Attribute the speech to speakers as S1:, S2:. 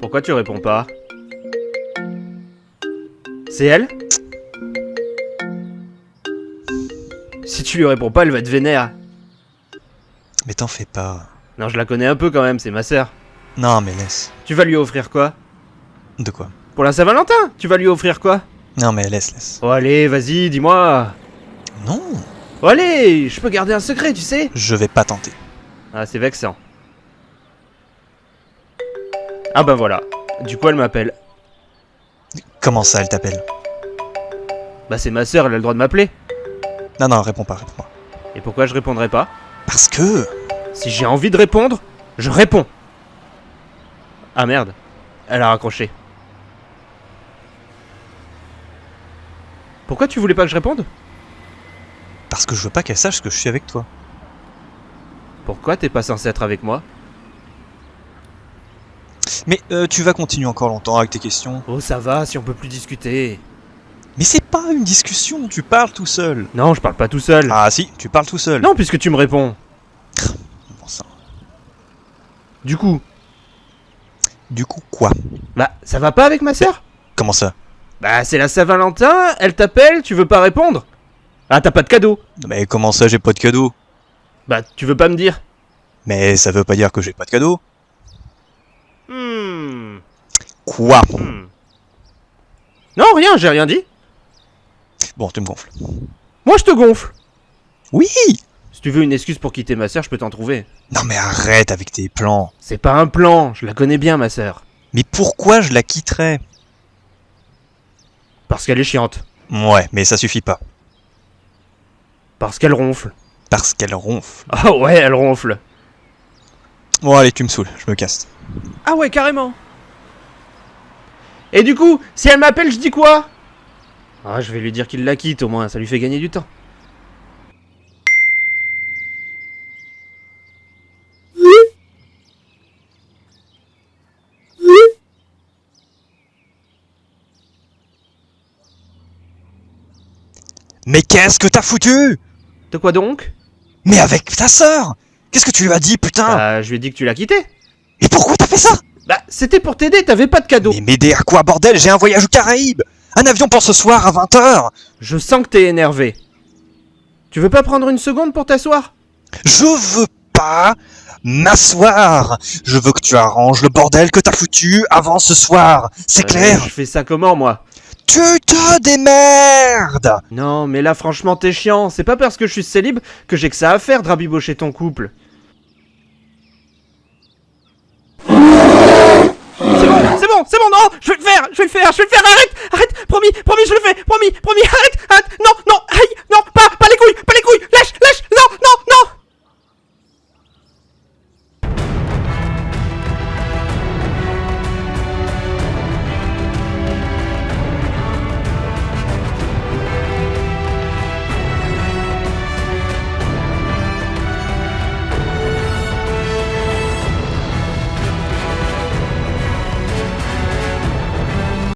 S1: Pourquoi tu réponds pas C'est elle Si tu lui réponds pas, elle va être vénère.
S2: Mais t'en fais pas.
S1: Non, je la connais un peu quand même, c'est ma sœur.
S2: Non, mais laisse.
S1: Tu vas lui offrir quoi
S2: De quoi
S1: Pour la Saint-Valentin Tu vas lui offrir quoi
S2: Non, mais laisse, laisse.
S1: Oh allez, vas-y, dis-moi
S2: Non,
S1: Oh allez, je peux garder un secret, tu sais
S2: je vais pas tenter.
S1: Ah, c'est vexant. Ah ben voilà. Du coup, elle m'appelle.
S2: Comment ça, elle t'appelle?
S1: Bah c'est ma sœur, elle a le droit de m'appeler.
S2: Non, non, réponds pas, réponds pas.
S1: Et pourquoi je répondrai pas?
S2: Parce que...
S1: Si j'ai envie de répondre, je réponds. Ah merde, elle a raccroché. Pourquoi tu voulais pas que je réponde?
S2: Parce que je veux pas qu'elle sache que je suis avec toi.
S1: Pourquoi t'es pas censé être avec moi?
S2: Mais euh, tu vas continuer encore longtemps avec tes questions.
S1: Oh ça va, si on peut plus discuter.
S2: Mais c'est pas une discussion, tu parles tout seul.
S1: Non, je parle pas tout seul.
S2: Ah si, tu parles tout seul.
S1: Non, puisque tu me réponds.
S2: Bon sang.
S1: Du coup,
S2: Du coup, quoi?
S1: Bah ça va pas avec ma sœur?
S2: Comment ça?
S1: Bah c'est la Saint-Valentin, elle t'appelle, tu veux pas répondre? Ah t'as pas de cadeau?
S2: Mais comment ça, j'ai pas de cadeau?
S1: Bah tu veux pas me dire?
S2: Mais ça veut pas dire que j'ai pas de cadeau.
S1: Hmm.
S2: Quoi?
S1: Hmm. Non, rien, j'ai rien dit.
S2: Bon, tu me gonfles.
S1: Moi je te gonfle.
S2: Oui
S1: Si tu veux une excuse pour quitter ma sœur, je peux t'en trouver.
S2: Non mais arrête avec tes plans.
S1: C'est pas un plan, je la connais bien ma sœur.
S2: Mais pourquoi je la quitterais?
S1: Parce qu'elle est chiante.
S2: Ouais, mais ça suffit pas.
S1: Parce qu'elle ronfle.
S2: Parce qu'elle ronfle.
S1: Ah ouais, elle ronfle.
S2: Bon allez, tu me saoules, je me casse.
S1: Ah ouais, carrément. Et du coup, si elle m'appelle, je dis quoi? Ah, je vais lui dire qu'il la quitte au moins, ça lui fait gagner du temps.
S2: Mais qu'est-ce que t'as foutu?
S1: De quoi donc?
S2: Mais avec ta sœur Qu'est-ce que tu lui as dit, putain
S1: Bah, je lui ai dit que tu l'as quitté.
S2: Et pourquoi t'as fait ça?
S1: Bah, c'était pour t'aider, t'avais pas de cadeau.
S2: Mais m'aider à quoi, bordel? J'ai un voyage aux Caraïbes. Un avion pour ce soir à 20h
S1: Je sens que t'es énervé. Tu veux pas prendre une seconde pour t'asseoir?
S2: Je veux pas m'asseoir. Je veux que tu arranges le bordel que t'as foutu avant ce soir. C'est
S1: Euh,
S2: clair.
S1: Je fais ça comment, moi?
S2: Tu te démerdes
S1: Non, mais là, franchement, t'es chiant. C'est pas parce que je suis célib que j'ai que ça à faire de rabibocher ton couple. C'est bon, c'est bon, c'est bon, non Je vais le faire, je vais le faire, je vais le faire, arrête Arrête Promis, promis, je le fais Promis, promis, arrête Arrête